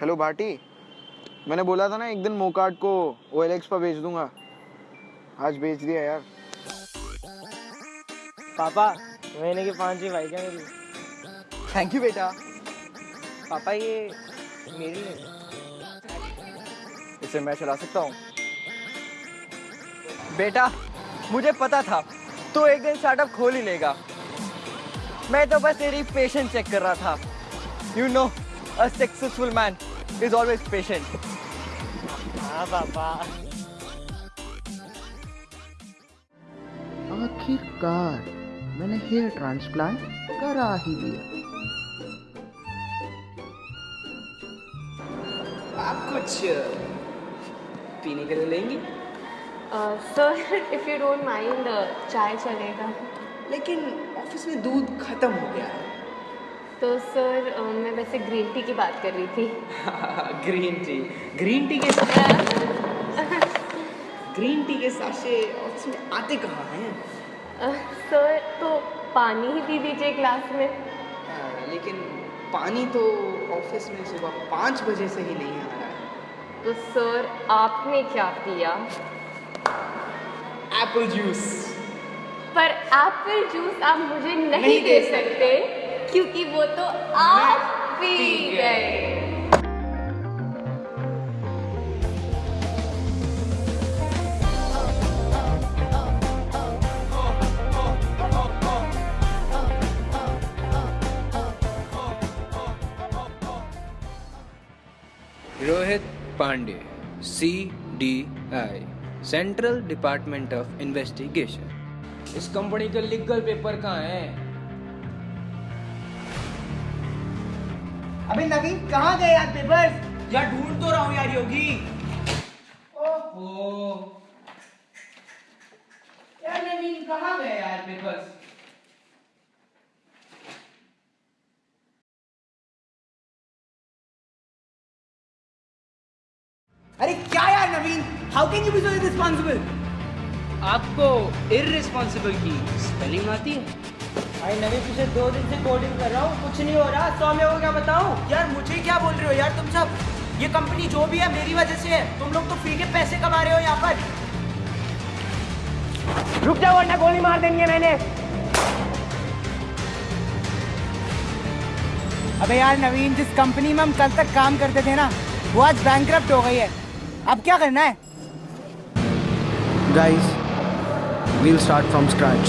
Hello Bhati मैंने बोला था ना एक दिन मोकाट को ओ एल पर भेज दूँगा। आज भेज दिया यार। पापा महीने की बाइक है मेरी थैंक यू बेटा। पापा ये मेरी है। इसे मैं चला सकता हूँ। बेटा मुझे पता था तू एक दिन स्टार्टअप खोल ही लेगा। मैं तो बस तेरी पेशेंस चेक कर रहा था। You know a successful man is always patient हाँ पापा आखिरकार मैंने हेयर ट्रांसप्लांट करा ही लिया। आप कुछ पीने के लिए लेंगी? Sir if you don't mind चाय चलेगा। लेकिन ऑफ़िस में दूध खत्म हो गया है। तो सर मैं वैसे ग्रीन टी की बात कर रही थी। ग्रीन टी ग्रीन टी के ग्रीन टी के साशे ऑफ़िस में आते कहाँ हैं? सर तो पानी ही पी दीजिए ग्लास में। आ, लेकिन पानी तो ऑफ़िस में सुबह पाँच बजे से ही नहीं आ रहा है। तो सर आपने क्या पिया? एप्पल जूस पर एप्पल जूस आप मुझे नहीं, नहीं दे दे सकते। क्योंकि वो तो आप पी गए। Rohit Pandey C D I central department of investigation इस कंपनी का लीगल पेपर कहाँ है? अबे नवीन कहाँ गए यार पेपर्स यार ढूंढ तो रहा हूँ यार योगी। ओहो। यार नवीन कहाँ गए यार पेपर्स अरे क्या यार Naveen? How can you be so irresponsible आपको इररिस्पॉन्सिबल की स्पेलिंग आती है? भाई नवी पिछले दो दिन से कोडिंग कर रहा हूँ कुछ नहीं हो रहा। सौम्य को क्या बताऊँ यार मुझे क्या बोल रहे हो यार तुम सब? ये कंपनी जो भी है मेरी वजह से है। तुम लोग तो फ्री के पैसे कमा रहे हो यहाँ पर। रुक जाओ वरना गोली मार देनी है मैंने। अबे यार नवीन जिस कंपनी में हम कल तक काम करते थे ना वो आज बैंक हो गई है। अब क्या करना है? Guys we'll start from scratch.